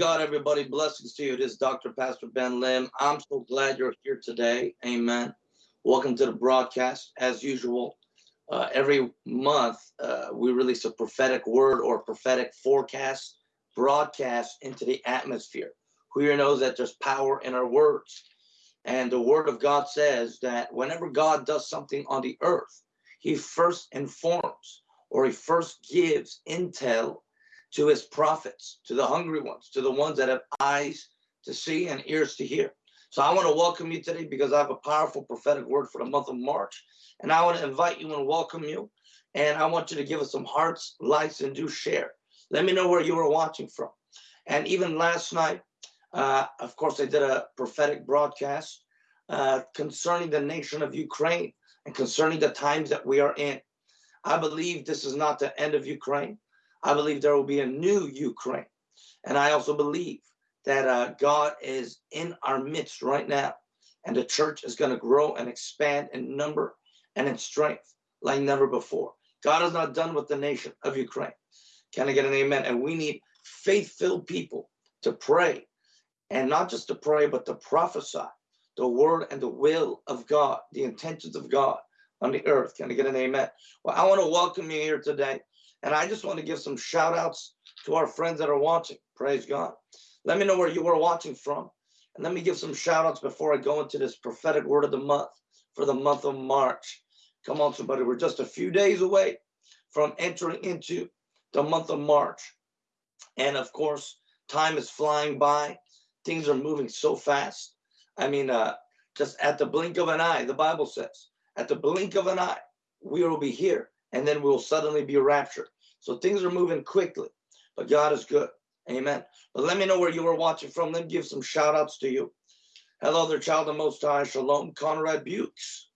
God, everybody. Blessings to you. This is Dr. Pastor Ben Lim. I'm so glad you're here today. Amen. Welcome to the broadcast. As usual, uh, every month uh, we release a prophetic word or prophetic forecast broadcast into the atmosphere. Who here knows that there's power in our words? And the word of God says that whenever God does something on the earth, he first informs or he first gives intel to his prophets, to the hungry ones, to the ones that have eyes to see and ears to hear. So I want to welcome you today because I have a powerful prophetic word for the month of March. And I want to invite you and welcome you. And I want you to give us some hearts, likes, and do share. Let me know where you are watching from. And even last night, uh, of course, I did a prophetic broadcast uh, concerning the nation of Ukraine and concerning the times that we are in. I believe this is not the end of Ukraine. I believe there will be a new Ukraine. And I also believe that uh, God is in our midst right now. And the church is going to grow and expand in number and in strength like never before. God is not done with the nation of Ukraine. Can I get an amen? And we need faith filled people to pray and not just to pray, but to prophesy the word and the will of God, the intentions of God on the earth. Can I get an amen? Well, I want to welcome you here today. And I just want to give some shout outs to our friends that are watching. Praise God. Let me know where you were watching from. And let me give some shout outs before I go into this prophetic word of the month for the month of March. Come on, somebody. We're just a few days away from entering into the month of March. And of course, time is flying by. Things are moving so fast. I mean, uh, just at the blink of an eye, the Bible says, at the blink of an eye, we will be here and then we'll suddenly be raptured. So things are moving quickly, but God is good. Amen. But let me know where you are watching from. Let me give some shout outs to you. Hello there, child of Most High. Shalom. Conrad Bukes.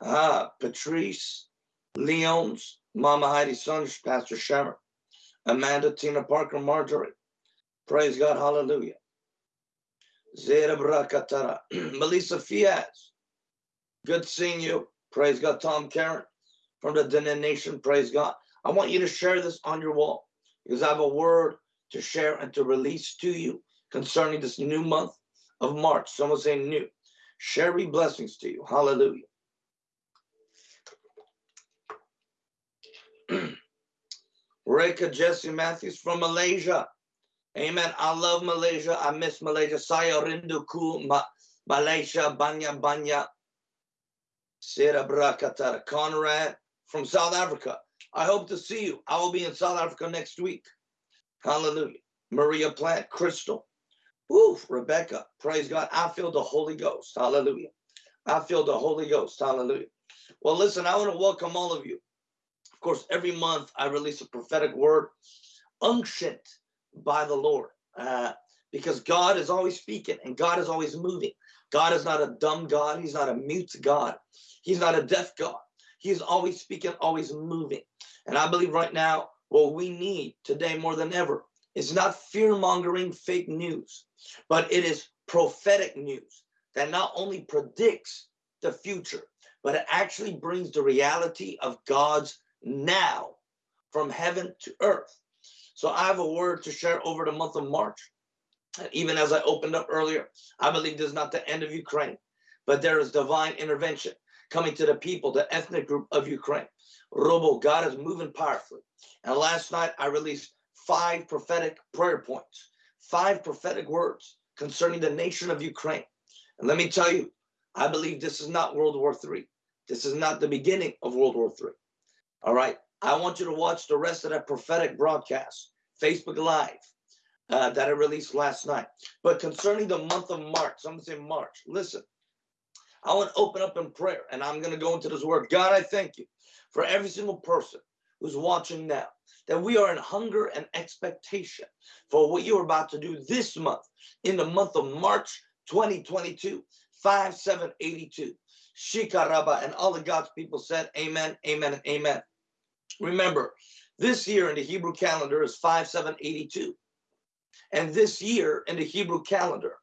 Ah, Patrice. Leons. Mama Heidi Sons. Pastor Shammer. Amanda, Tina Parker, Marjorie. Praise God. Hallelujah. Zera Brakatara. Melissa Fiaz. Good seeing you. Praise God. Tom Karen from the Denon Nation. Praise God. I want you to share this on your wall because I have a word to share and to release to you concerning this new month of March. Someone say new. Share Sherry blessings to you. Hallelujah. Reka Jesse Matthews from Malaysia. Amen. I love Malaysia. I miss Malaysia. Saya rinduku Ma Malaysia. Banya Banya. Sira. Conrad from South Africa. I hope to see you. I will be in South Africa next week. Hallelujah. Maria Plant, Crystal. Oof, Rebecca. Praise God. I feel the Holy Ghost. Hallelujah. I feel the Holy Ghost. Hallelujah. Well, listen, I want to welcome all of you. Of course, every month I release a prophetic word unctioned by the Lord uh, because God is always speaking and God is always moving. God is not a dumb God. He's not a mute God. He's not a deaf God. He's always speaking, always moving. And I believe right now, what we need today more than ever is not fear mongering fake news, but it is prophetic news that not only predicts the future, but it actually brings the reality of God's now from heaven to earth. So I have a word to share over the month of March. And even as I opened up earlier, I believe this is not the end of Ukraine, but there is divine intervention coming to the people, the ethnic group of Ukraine. Robo, God is moving powerfully. And last night I released five prophetic prayer points, five prophetic words concerning the nation of Ukraine. And let me tell you, I believe this is not World War III. This is not the beginning of World War III. All right. I want you to watch the rest of that prophetic broadcast, Facebook Live, uh, that I released last night. But concerning the month of March, I'm going to say March, listen, I want to open up in prayer and I'm going to go into this word. God, I thank you for every single person who's watching now, that we are in hunger and expectation for what you're about to do this month, in the month of March 2022, 5782. Shikaraba, and all the God's people said, Amen, Amen, Amen. Remember, this year in the Hebrew calendar is 5782. And this year in the Hebrew calendar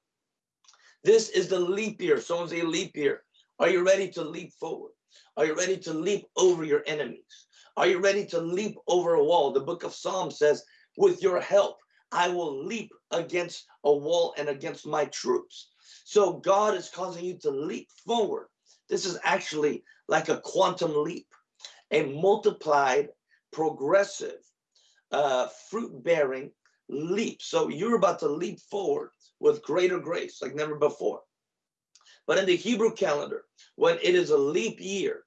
this is the leap year. Someone say leap year. Are you ready to leap forward? Are you ready to leap over your enemies? Are you ready to leap over a wall? The book of Psalms says, with your help, I will leap against a wall and against my troops. So God is causing you to leap forward. This is actually like a quantum leap, a multiplied, progressive, uh, fruit bearing leap. So you're about to leap forward with greater grace like never before. But in the Hebrew calendar, when it is a leap year,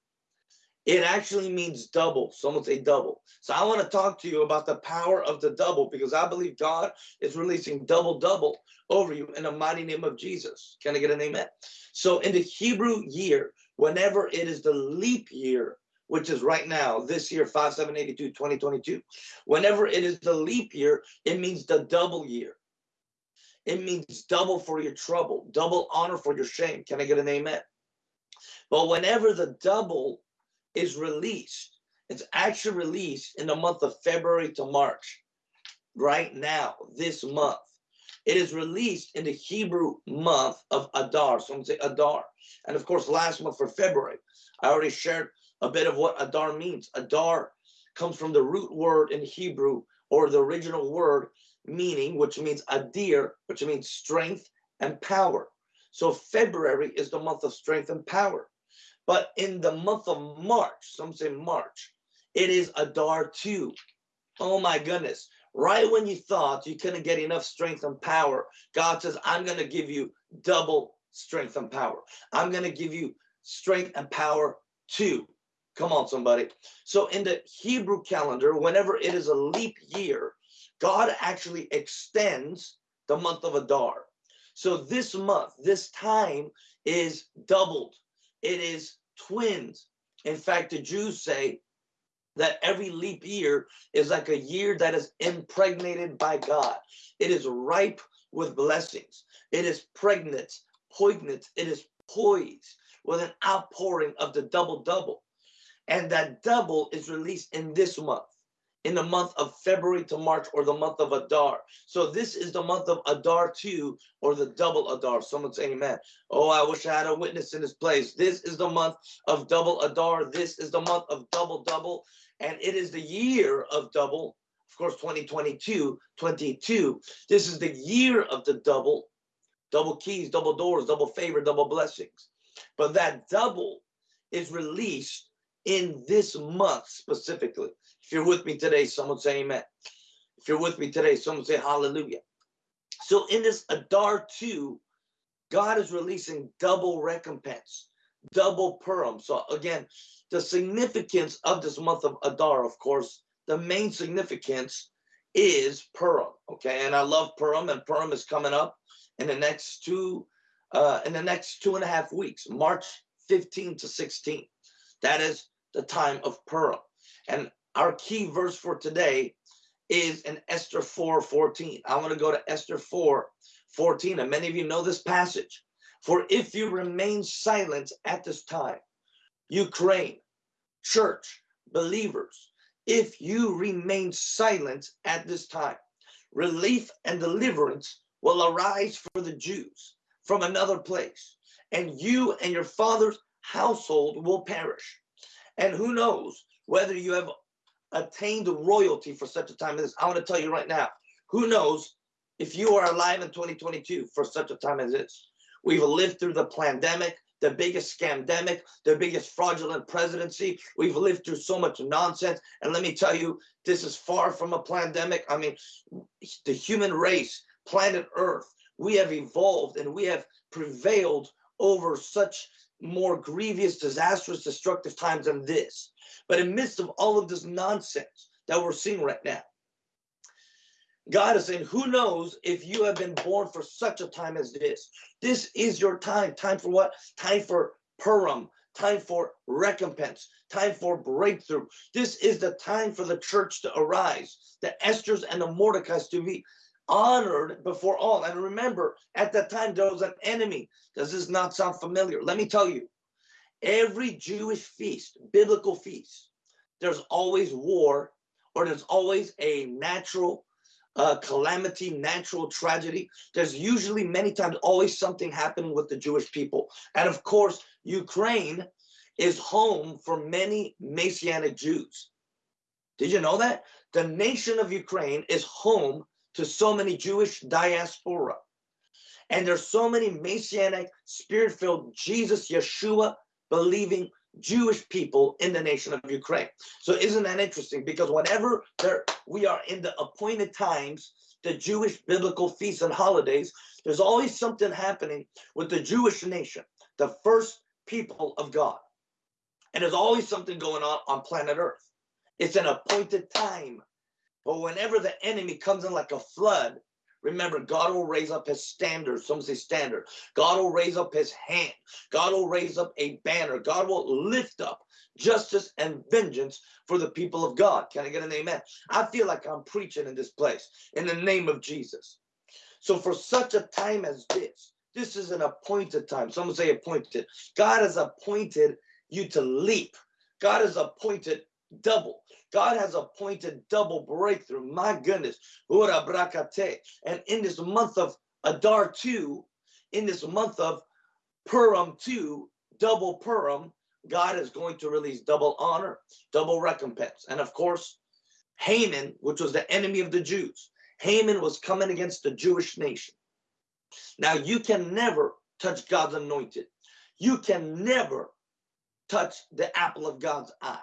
it actually means double. Someone say double. So I want to talk to you about the power of the double because I believe God is releasing double, double over you in the mighty name of Jesus. Can I get an amen? So in the Hebrew year, whenever it is the leap year, which is right now, this year, 5782, 2022, whenever it is the leap year, it means the double year. It means double for your trouble, double honor for your shame. Can I get an amen? But whenever the double is released. It's actually released in the month of February to March. Right now, this month. It is released in the Hebrew month of Adar. Someone say Adar. And of course, last month for February, I already shared a bit of what Adar means. Adar comes from the root word in Hebrew or the original word meaning, which means adir, which means strength and power. So February is the month of strength and power. But in the month of March, some say March, it is Adar 2. Oh my goodness. Right when you thought you couldn't get enough strength and power, God says, I'm going to give you double strength and power. I'm going to give you strength and power too. Come on, somebody. So in the Hebrew calendar, whenever it is a leap year, God actually extends the month of Adar. So this month, this time is doubled it is twins. In fact, the Jews say that every leap year is like a year that is impregnated by God. It is ripe with blessings. It is pregnant, poignant. It is poised with an outpouring of the double double. And that double is released in this month in the month of February to March or the month of Adar. So this is the month of Adar 2 or the double Adar. Someone say amen. Oh, I wish I had a witness in this place. This is the month of double Adar. This is the month of double double. And it is the year of double. Of course, 2022, 22. This is the year of the double. Double keys, double doors, double favor, double blessings. But that double is released in this month specifically. If you're with me today, someone say amen. If you're with me today, someone say hallelujah. So in this Adar 2, God is releasing double recompense, double Purim. So again, the significance of this month of Adar, of course, the main significance is Purim. Okay, and I love Purim, and Purim is coming up in the next two, uh, in the next two and a half weeks, March 15 to 16. That is the time of Purim. And our key verse for today is in Esther 4 14. I want to go to Esther 4 14. And many of you know this passage. For if you remain silent at this time, Ukraine, church, believers, if you remain silent at this time, relief and deliverance will arise for the Jews from another place, and you and your father's household will perish. And who knows whether you have attained royalty for such a time as this. I want to tell you right now, who knows if you are alive in 2022 for such a time as this. We've lived through the pandemic, the biggest scamdemic, the biggest fraudulent presidency. We've lived through so much nonsense. And let me tell you, this is far from a pandemic. I mean, the human race, planet Earth, we have evolved and we have prevailed over such more grievous, disastrous, destructive times than this. But in midst of all of this nonsense that we're seeing right now, God is saying, who knows if you have been born for such a time as this? This is your time. Time for what? Time for Purim. Time for recompense. Time for breakthrough. This is the time for the church to arise. The Esther's and the Mordecai's to be honored before all. And remember, at that time, there was an enemy. Does this not sound familiar? Let me tell you, every Jewish feast, biblical feast, there's always war or there's always a natural uh, calamity, natural tragedy. There's usually many times always something happening with the Jewish people. And of course, Ukraine is home for many Messianic Jews. Did you know that? The nation of Ukraine is home to so many Jewish diaspora. And there's so many Messianic, spirit-filled Jesus, Yeshua, believing Jewish people in the nation of Ukraine. So isn't that interesting? Because whenever there we are in the appointed times, the Jewish biblical feasts and holidays, there's always something happening with the Jewish nation, the first people of God. And there's always something going on on planet Earth. It's an appointed time. But whenever the enemy comes in like a flood, Remember, God will raise up his standard. Some say standard. God will raise up his hand. God will raise up a banner. God will lift up justice and vengeance for the people of God. Can I get an amen? I feel like I'm preaching in this place in the name of Jesus. So for such a time as this, this is an appointed time. Someone say appointed. God has appointed you to leap. God has appointed double. God has appointed double breakthrough. My goodness. And in this month of Adar 2, in this month of Purim 2, double Purim, God is going to release double honor, double recompense. And of course, Haman, which was the enemy of the Jews, Haman was coming against the Jewish nation. Now, you can never touch God's anointed. You can never touch the apple of God's eye.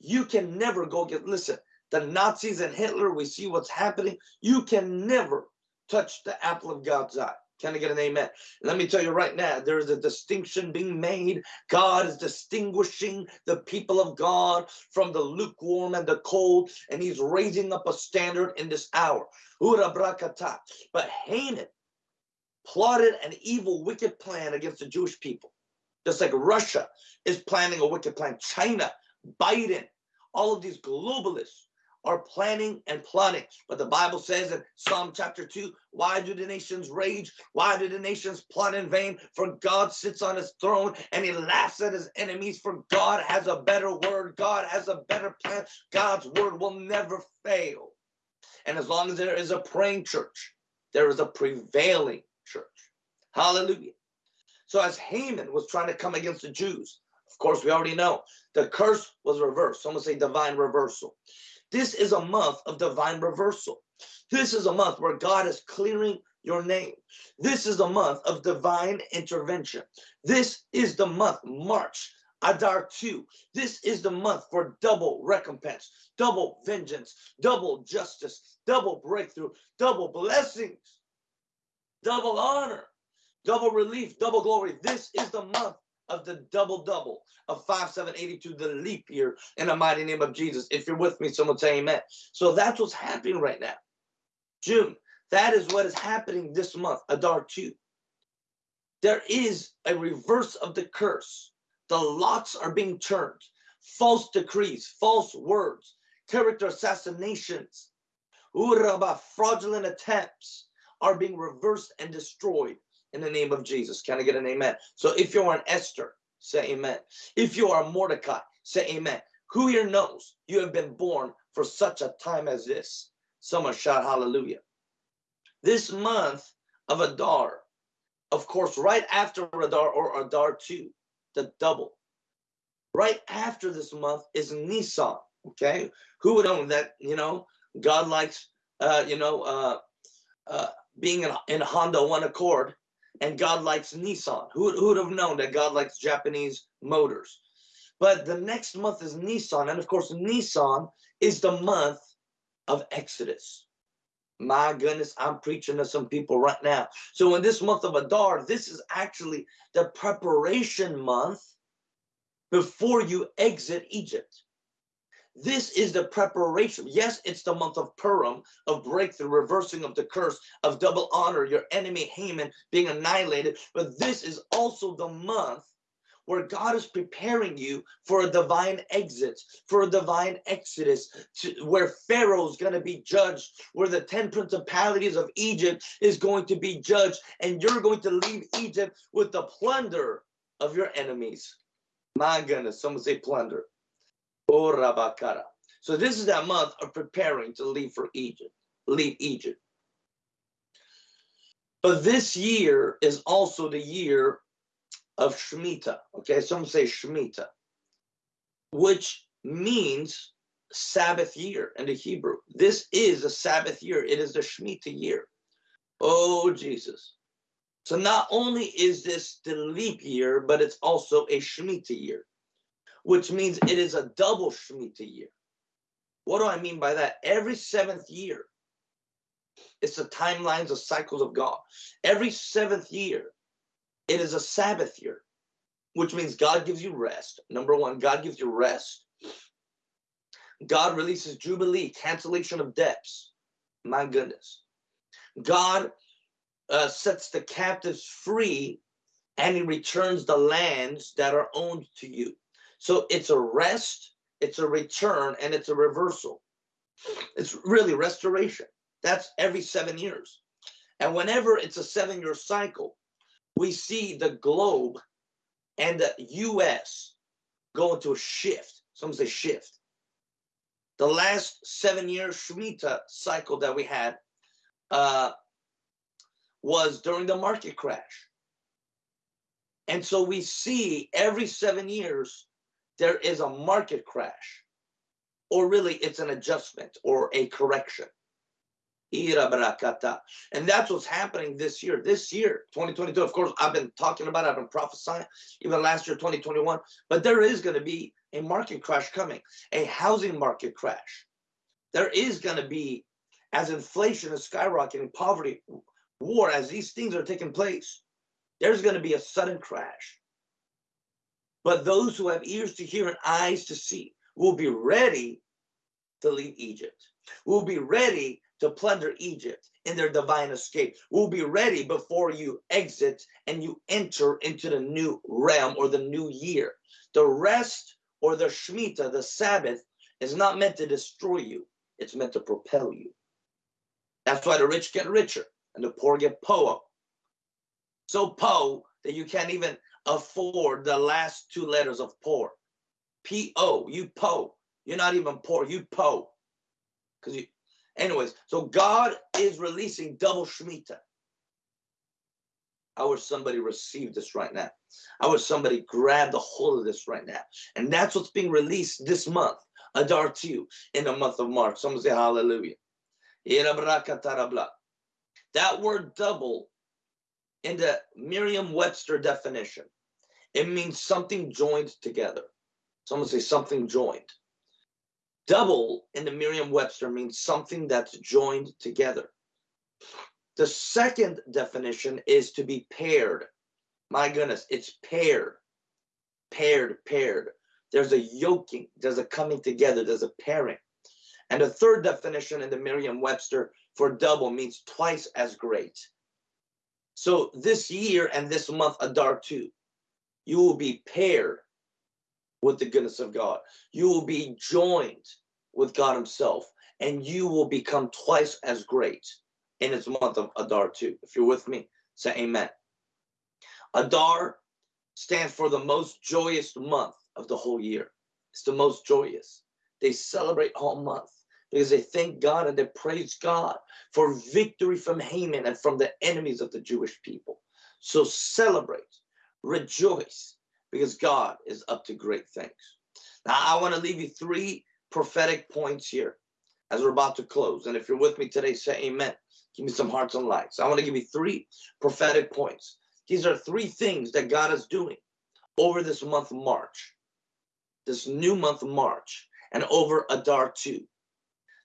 You can never go get, listen, the Nazis and Hitler, we see what's happening. You can never touch the apple of God's eye. Can I get an amen? Let me tell you right now, there is a distinction being made. God is distinguishing the people of God from the lukewarm and the cold, and he's raising up a standard in this hour. But Haman plotted an evil, wicked plan against the Jewish people. Just like Russia is planning a wicked plan. China Biden, all of these globalists are planning and plotting. But the Bible says in Psalm chapter 2, why do the nations rage? Why do the nations plot in vain? For God sits on his throne and he laughs at his enemies. For God has a better word. God has a better plan. God's word will never fail. And as long as there is a praying church, there is a prevailing church. Hallelujah. So as Haman was trying to come against the Jews, course, we already know the curse was reversed. Someone say divine reversal. This is a month of divine reversal. This is a month where God is clearing your name. This is a month of divine intervention. This is the month, March, Adar 2. This is the month for double recompense, double vengeance, double justice, double breakthrough, double blessings, double honor, double relief, double glory. This is the month of the double double of 5782, the leap year in the mighty name of Jesus. If you're with me, someone say amen. So that's what's happening right now. June, that is what is happening this month, Adar 2. There is a reverse of the curse. The lots are being turned. False decrees, false words, character assassinations, uraba, fraudulent attempts are being reversed and destroyed in the name of Jesus. Can I get an amen? So if you're an Esther, say amen. If you are Mordecai, say amen. Who here knows you have been born for such a time as this? Someone shout hallelujah. This month of Adar, of course, right after Adar or Adar 2, the double. Right after this month is Nisan. Okay, who would own that? You know, God likes, uh, you know, uh, uh, being in, in Honda One Accord and God likes Nissan. Who, who would have known that God likes Japanese motors? But the next month is Nissan. And of course, Nissan is the month of Exodus. My goodness, I'm preaching to some people right now. So in this month of Adar, this is actually the preparation month before you exit Egypt. This is the preparation. Yes, it's the month of Purim, of breakthrough, reversing of the curse, of double honor, your enemy Haman being annihilated. But this is also the month where God is preparing you for a divine exit, for a divine exodus, to, where Pharaoh is going to be judged, where the 10 principalities of Egypt is going to be judged, and you're going to leave Egypt with the plunder of your enemies. My goodness, someone say plunder. Oh, Rabakara. So this is that month of preparing to leave for Egypt, leave Egypt. But this year is also the year of Shemitah. Okay, some say Shemitah, which means Sabbath year in the Hebrew. This is a Sabbath year. It is the Shemitah year. Oh, Jesus. So not only is this the leap year, but it's also a Shemitah year, which means it is a double Shemitah year. What do I mean by that? Every seventh year, it's the timelines of cycles of God. Every seventh year, it is a Sabbath year, which means God gives you rest. Number one, God gives you rest. God releases Jubilee, cancellation of debts. My goodness. God uh, sets the captives free and he returns the lands that are owned to you. So it's a rest, it's a return, and it's a reversal. It's really restoration. That's every seven years. And whenever it's a seven year cycle, we see the globe and the US go into a shift. Some say shift. The last seven year Shemitah cycle that we had uh, was during the market crash. And so we see every seven years there is a market crash, or really it's an adjustment or a correction. And that's what's happening this year. This year, 2022, of course, I've been talking about it, I've been prophesying, even last year, 2021, but there is going to be a market crash coming, a housing market crash. There is going to be, as inflation is skyrocketing, poverty, war, as these things are taking place, there's going to be a sudden crash. But those who have ears to hear and eyes to see will be ready to leave Egypt, will be ready to plunder Egypt in their divine escape. Will be ready before you exit and you enter into the new realm or the new year. The rest or the Shemitah, the Sabbath, is not meant to destroy you, it's meant to propel you. That's why the rich get richer and the poor get poor. So poor that you can't even afford the last two letters of poor. P O, you po. You're not even poor, you po. Because you, anyways, so God is releasing double Shemitah. I wish somebody received this right now. I wish somebody grabbed a hold of this right now. And that's what's being released this month, Adar 2, in the month of March. Someone say hallelujah. That word double in the Merriam-Webster definition, it means something joined together. Someone say something joined. Double in the Merriam-Webster means something that's joined together. The second definition is to be paired. My goodness, it's paired, paired, paired. There's a yoking, there's a coming together, there's a pairing. And the third definition in the Merriam-Webster for double means twice as great. So this year and this month, Adar 2, you will be paired with the goodness of God. You will be joined with God Himself, and you will become twice as great in this month of Adar 2. If you're with me, say amen. Adar stands for the most joyous month of the whole year. It's the most joyous. They celebrate all month because they thank God and they praise God for victory from Haman and from the enemies of the Jewish people. So celebrate, rejoice, because God is up to great things. Now, I want to leave you three prophetic points here as we're about to close. And if you're with me today, say amen. Give me some hearts and lights. I want to give you three prophetic points. These are three things that God is doing over this month March, this new month March, and over Adar 2.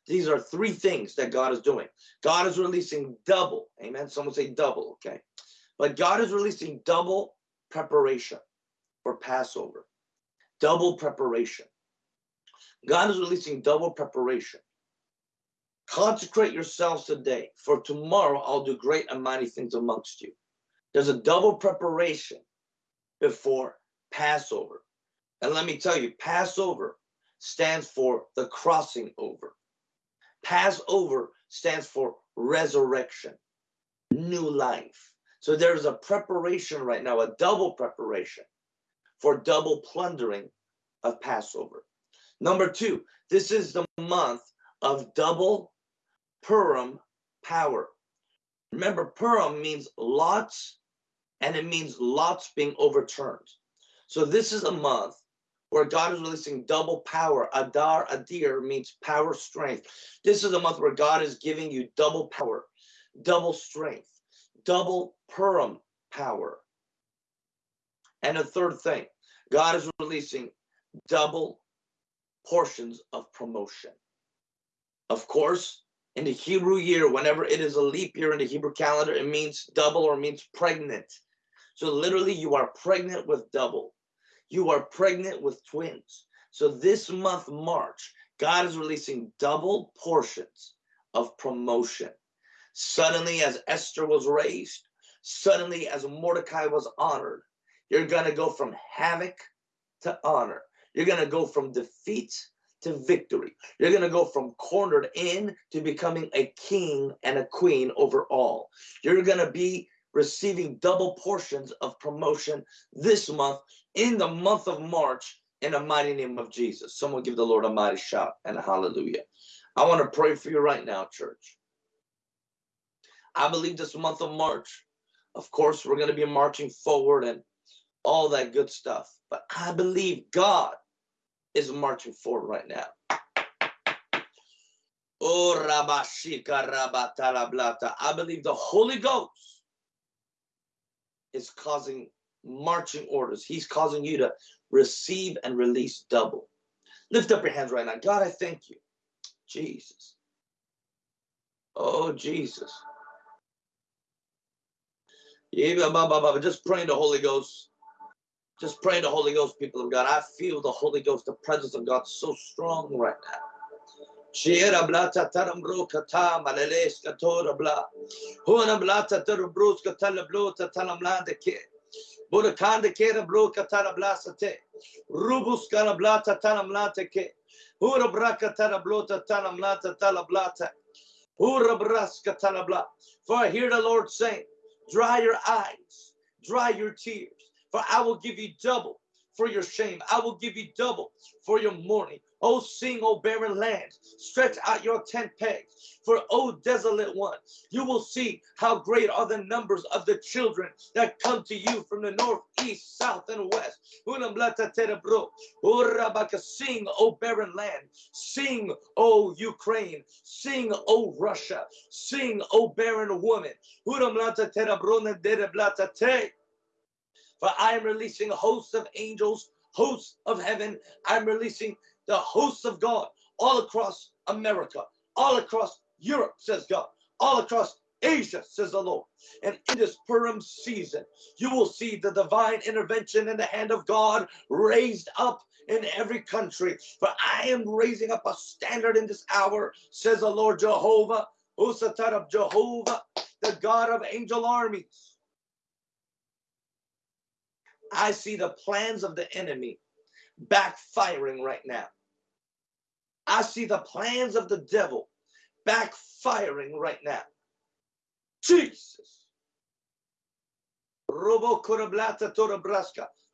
These are three things that God is doing. God is releasing double. Amen. Someone say double, okay? But God is releasing double preparation for Passover. Double preparation. God is releasing double preparation. Consecrate yourselves today, for tomorrow I'll do great and mighty things amongst you. There's a double preparation before Passover. And let me tell you, Passover stands for the crossing over. Passover stands for resurrection, new life. So there's a preparation right now, a double preparation for double plundering of Passover. Number two, this is the month of double Purim power. Remember, Purim means lots and it means lots being overturned. So this is a month where God is releasing double power. Adar, Adir means power, strength. This is a month where God is giving you double power, double strength, double Purim power. And the third thing, God is releasing double portions of promotion. Of course, in the Hebrew year, whenever it is a leap year in the Hebrew calendar, it means double or means pregnant. So literally, you are pregnant with double. You are pregnant with twins. So this month, March, God is releasing double portions of promotion. Suddenly, as Esther was raised, suddenly, as Mordecai was honored, you're going to go from havoc to honor. You're going to go from defeat to victory. You're going to go from cornered in to becoming a king and a queen over all. You're going to be receiving double portions of promotion this month in the month of March in the mighty name of Jesus. Someone give the Lord a mighty shout and a hallelujah. I want to pray for you right now, church. I believe this month of March, of course, we're going to be marching forward and all that good stuff. But I believe God is marching forward right now. Oh, I believe the Holy Ghost is causing marching orders. He's causing you to receive and release double. Lift up your hands right now. God, I thank you. Jesus. Oh, Jesus. Just praying the Holy Ghost. Just pray the Holy Ghost, people of God. I feel the Holy Ghost, the presence of God so strong right now. Shira blata tarambro kata malales katora bla. Blata katala ke. Burakanda kera bro katara. Rubus blata ke. Hura braka tara blota talamlata talablata. Hura braska talabla. For I hear the Lord saying, dry your eyes, dry your tears. For I will give you double for your shame. I will give you double for your mourning. O sing, O barren land, stretch out your tent pegs. For, O desolate one, you will see how great are the numbers of the children that come to you from the north, east, south, and west. Sing, O barren land. Sing, O Ukraine. Sing, O Russia. Sing, O barren woman. For I am releasing hosts of angels, hosts of heaven. I'm releasing the hosts of God all across America, all across Europe, says God, all across Asia, says the Lord. And in this Purim season, you will see the divine intervention in the hand of God raised up in every country. For I am raising up a standard in this hour, says the Lord Jehovah, Usatar of Jehovah, the God of angel armies. I see the plans of the enemy backfiring right now. I see the plans of the devil backfiring right now. Jesus.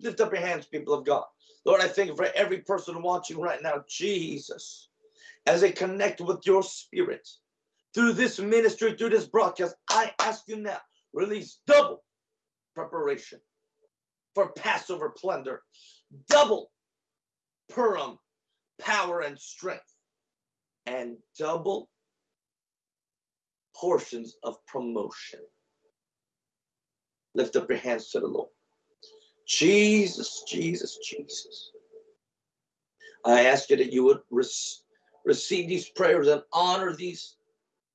Lift up your hands, people of God. Lord, I thank you for every person watching right now. Jesus, as they connect with your spirit through this ministry, through this broadcast, I ask you now, release double preparation for Passover plunder, double Purim power and strength, and double portions of promotion. Lift up your hands to the Lord. Jesus, Jesus, Jesus. I ask you that you would receive these prayers and honor these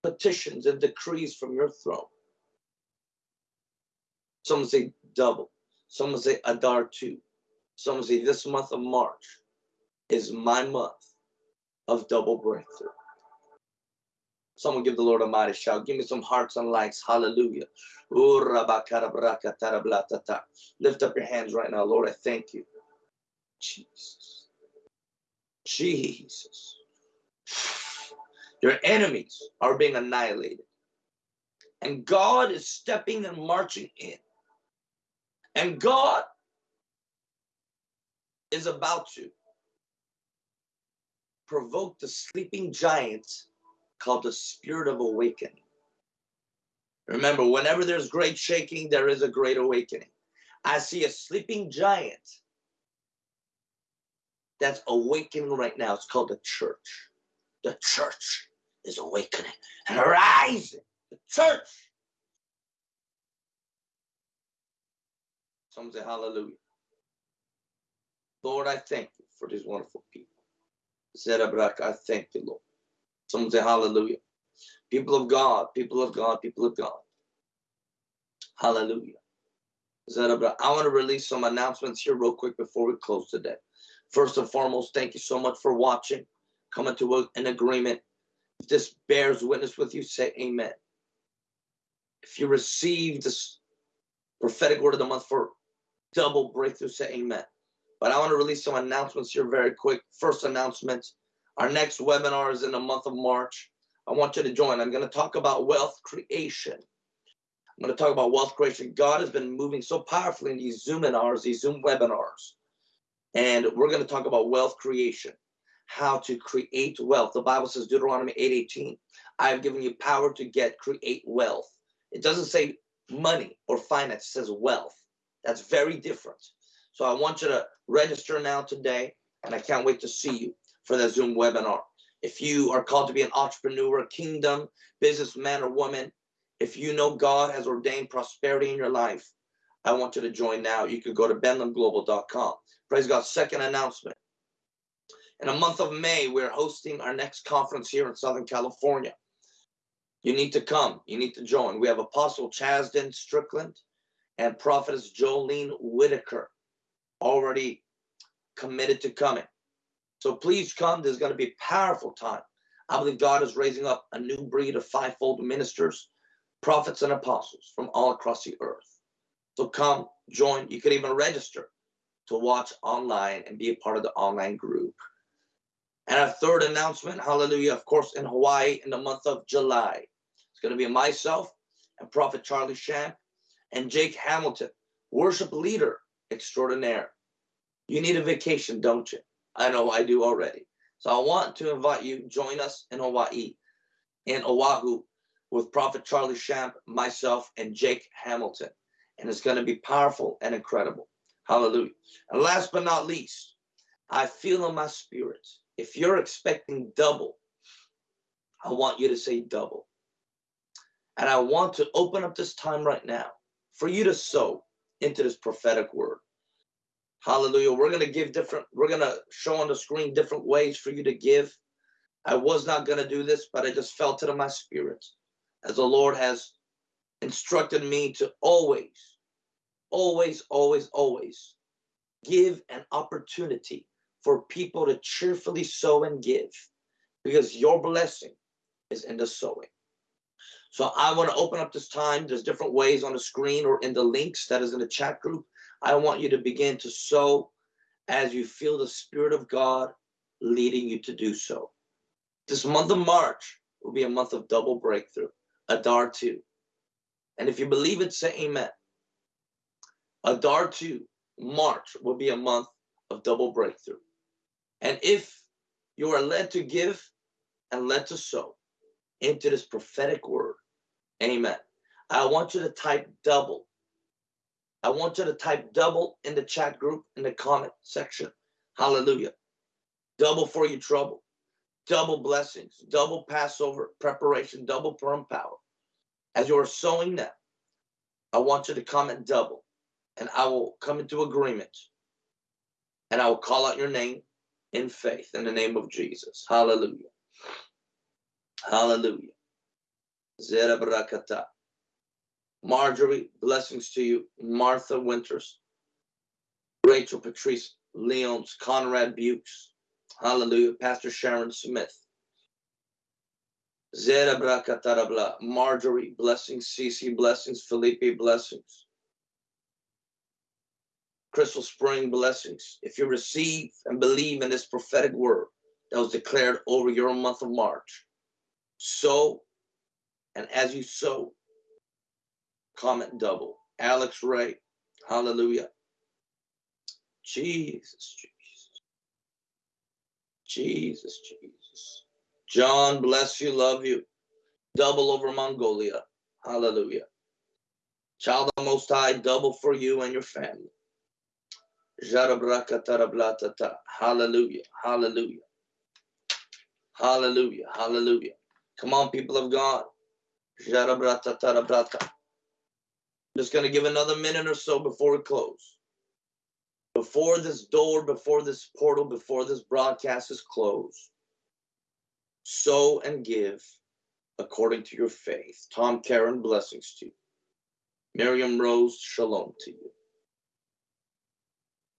petitions and decrees from your throne. Someone say double. Some say Adar 2. Some say this month of March is my month of double breakthrough. Someone give the Lord a mighty shout. Give me some hearts and likes. Hallelujah. Lift up your hands right now. Lord, I thank you. Jesus. Jesus. Your enemies are being annihilated. And God is stepping and marching in. And God is about to provoke the sleeping giant called the spirit of awakening. Remember, whenever there's great shaking, there is a great awakening. I see a sleeping giant that's awakening right now. It's called the church. The church is awakening and arising. The church. Someone say hallelujah. Lord, I thank you for these wonderful people. I thank you, Lord. Someone say hallelujah. People of God, people of God, people of God. Hallelujah. Zerabrak. I want to release some announcements here real quick before we close today. First and foremost, thank you so much for watching, coming to an agreement. If this bears witness with you, say amen. If you receive this prophetic word of the month for double breakthrough, say amen. But I want to release some announcements here very quick. First announcement, our next webinar is in the month of March. I want you to join. I'm going to talk about wealth creation. I'm going to talk about wealth creation. God has been moving so powerfully in these Zoom these Zoom webinars. And we're going to talk about wealth creation, how to create wealth. The Bible says, Deuteronomy 8:18, I have given you power to get, create wealth. It doesn't say money or finance, it says wealth. That's very different. So I want you to register now today, and I can't wait to see you for the Zoom webinar. If you are called to be an entrepreneur, kingdom, businessman or woman, if you know God has ordained prosperity in your life, I want you to join now. You can go to benlamglobal.com. Praise God. Second announcement. In a month of May, we're hosting our next conference here in Southern California. You need to come. You need to join. We have Apostle Chazdon Strickland and Prophetess Jolene Whitaker already committed to coming. So please come. There's going to be a powerful time. I believe God is raising up a new breed of fivefold ministers, prophets, and apostles from all across the earth. So come, join. You can even register to watch online and be a part of the online group. And our third announcement, hallelujah, of course, in Hawaii in the month of July. It's going to be myself and Prophet Charlie Shamp and Jake Hamilton, worship leader extraordinaire. You need a vacation, don't you? I know I do already. So I want to invite you, join us in Hawaii, in Oahu, with Prophet Charlie Shamp, myself, and Jake Hamilton. And it's going to be powerful and incredible. Hallelujah. And last but not least, I feel in my spirit, if you're expecting double, I want you to say double. And I want to open up this time right now for you to sow into this prophetic word. Hallelujah. We're going to give different, we're going to show on the screen different ways for you to give. I was not going to do this, but I just felt it in my spirit as the Lord has instructed me to always always, always, always give an opportunity for people to cheerfully sow and give because your blessing is in the sowing. So I want to open up this time. There's different ways on the screen or in the links that is in the chat group. I want you to begin to sow as you feel the Spirit of God leading you to do so. This month of March will be a month of double breakthrough, Adar 2. And if you believe it, say amen. Adar 2, March, will be a month of double breakthrough. And if you are led to give and led to sow into this prophetic word, amen. I want you to type double. I want you to type double in the chat group in the comment section. Hallelujah. Double for your trouble, double blessings, double Passover preparation, double Purim power. As you are sowing that, I want you to comment double and I will come into agreement and I will call out your name in faith in the name of Jesus. Hallelujah. Hallelujah. Zera Marjorie, blessings to you. Martha Winters. Rachel Patrice Leons, Conrad Bukes. Hallelujah. Pastor Sharon Smith. Zera Marjorie, blessings. Cece, blessings. Felipe, blessings. Crystal Spring blessings. If you receive and believe in this prophetic word that was declared over your month of March, sow, and as you sow, comment double. Alex Ray, hallelujah. Jesus, Jesus. Jesus, Jesus. John, bless you, love you. Double over Mongolia. Hallelujah. Child of Most High, double for you and your family. Hallelujah. Hallelujah. Hallelujah. Hallelujah. Come on, people of God. Just going to give another minute or so before we close. Before this door, before this portal, before this broadcast is closed, sow and give according to your faith. Tom Karen, blessings to you. Miriam Rose, shalom to you.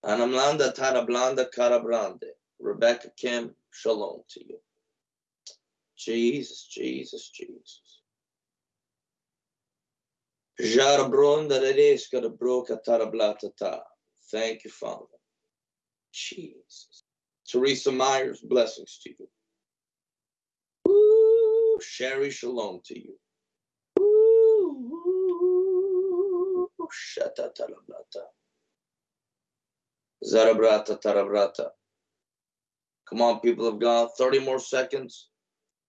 Anamlanda Tarablanda Karabrande. Rebecca Kim, shalom to you. Jesus, Jesus, Jesus. Thank you, Father. Jesus. Teresa Myers, blessings to you. Woo, Sherry, shalom to you. Come on, people of God, 30 more seconds.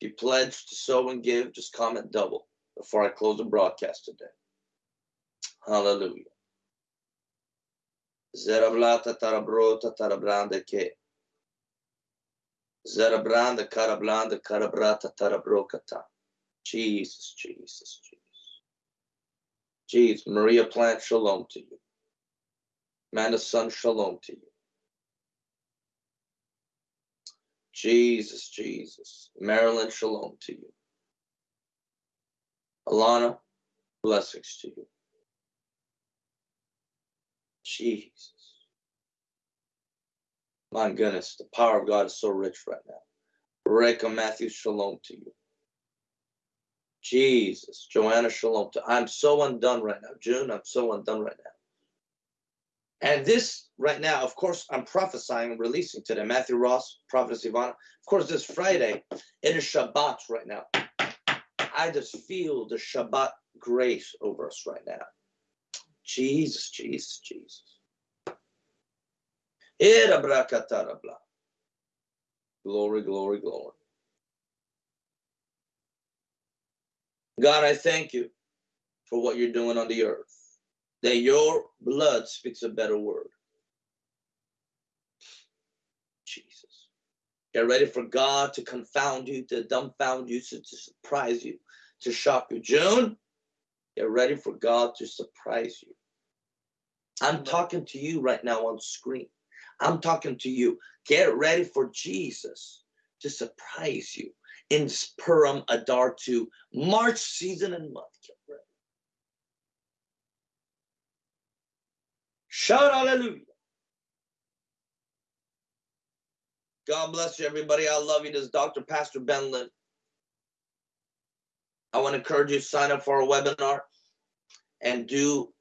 If you pledge to sow and give, just comment double before I close the broadcast today. Hallelujah. Zerablata Tarabrota Tarabranda Ke. Zerabranda Karablanda Karabrata Tarabrokata. Jesus, Jesus, Jesus. Jesus, Maria Plant, shalom to you. Manda's son, shalom to you. Jesus, Jesus. Marilyn, shalom to you. Alana, blessings to you. Jesus. My goodness, the power of God is so rich right now. Reka Matthew, shalom to you. Jesus, Joanna, shalom to I'm so undone right now. June, I'm so undone right now. And this right now, of course, I'm prophesying releasing today. Matthew Ross, Prophetess Ivana. Of course, this Friday, it is Shabbat right now. I just feel the Shabbat grace over us right now. Jesus, Jesus, Jesus. Glory, glory, glory. God, I thank you for what you're doing on the earth. That your blood speaks a better word. Jesus. Get ready for God to confound you, to dumbfound you, to, to surprise you, to shock you. June, get ready for God to surprise you. I'm talking to you right now on screen. I'm talking to you. Get ready for Jesus to surprise you in Purim Adar 2, March season and month. Get ready. Shout hallelujah. God bless you, everybody. I love you. This is Dr. Pastor Ben Lim. I want to encourage you to sign up for our webinar and do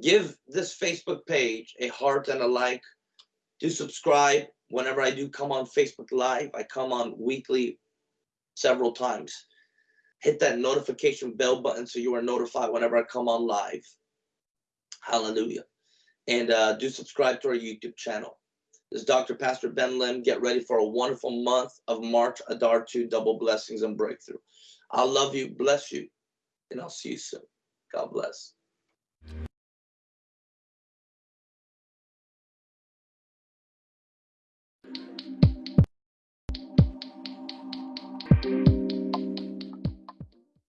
give this Facebook page a heart and a like. Do subscribe whenever I do come on Facebook Live. I come on weekly several times. Hit that notification bell button so you are notified whenever I come on live. Hallelujah. And uh, do subscribe to our YouTube channel. This is Dr. Pastor Ben Lim. Get ready for a wonderful month of March Adar 2 double blessings and breakthrough. I love you, bless you, and I'll see you soon. God bless.